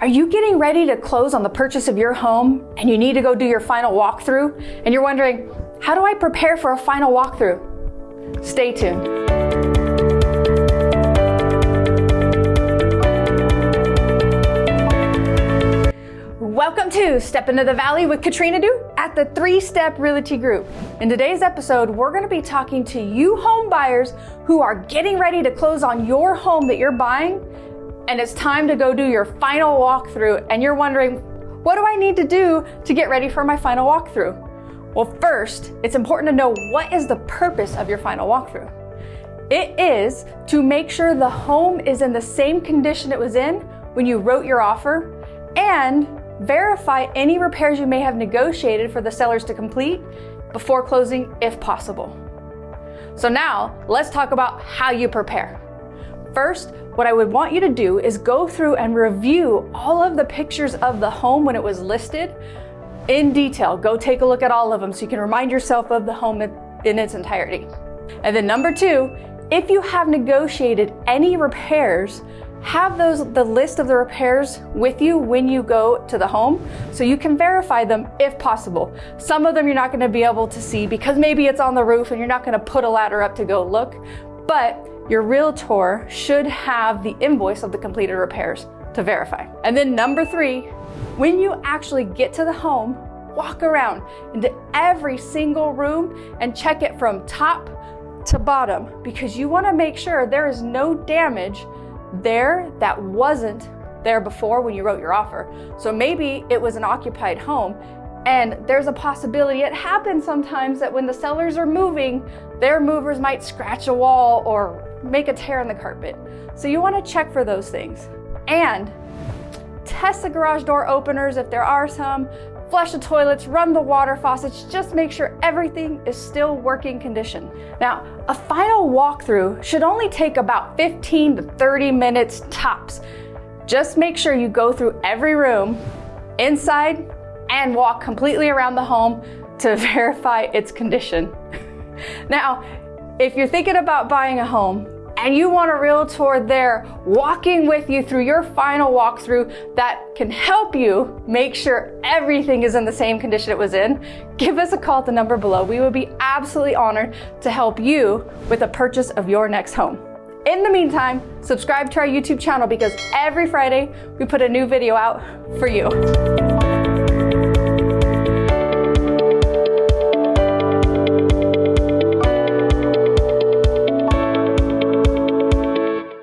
Are you getting ready to close on the purchase of your home and you need to go do your final walkthrough and you're wondering, how do I prepare for a final walkthrough? Stay tuned. Welcome to Step Into the Valley with Katrina Du at the Three Step Realty Group. In today's episode, we're going to be talking to you home buyers who are getting ready to close on your home that you're buying and it's time to go do your final walkthrough and you're wondering, what do I need to do to get ready for my final walkthrough? Well, first, it's important to know what is the purpose of your final walkthrough. It is to make sure the home is in the same condition it was in when you wrote your offer and verify any repairs you may have negotiated for the sellers to complete before closing if possible. So now let's talk about how you prepare. First, what I would want you to do is go through and review all of the pictures of the home when it was listed in detail. Go take a look at all of them so you can remind yourself of the home in its entirety. And then number two, if you have negotiated any repairs, have those the list of the repairs with you when you go to the home so you can verify them if possible. Some of them you're not going to be able to see because maybe it's on the roof and you're not going to put a ladder up to go look, but your realtor should have the invoice of the completed repairs to verify. And then number three, when you actually get to the home, walk around into every single room and check it from top to bottom because you wanna make sure there is no damage there that wasn't there before when you wrote your offer. So maybe it was an occupied home and there's a possibility, it happens sometimes that when the sellers are moving, their movers might scratch a wall or make a tear in the carpet. So you wanna check for those things. And test the garage door openers if there are some, flush the toilets, run the water faucets, just make sure everything is still working condition. Now, a final walkthrough should only take about 15 to 30 minutes tops. Just make sure you go through every room, inside, and walk completely around the home to verify its condition. now, if you're thinking about buying a home and you want a realtor there walking with you through your final walkthrough that can help you make sure everything is in the same condition it was in, give us a call at the number below. We would be absolutely honored to help you with the purchase of your next home. In the meantime, subscribe to our YouTube channel because every Friday we put a new video out for you.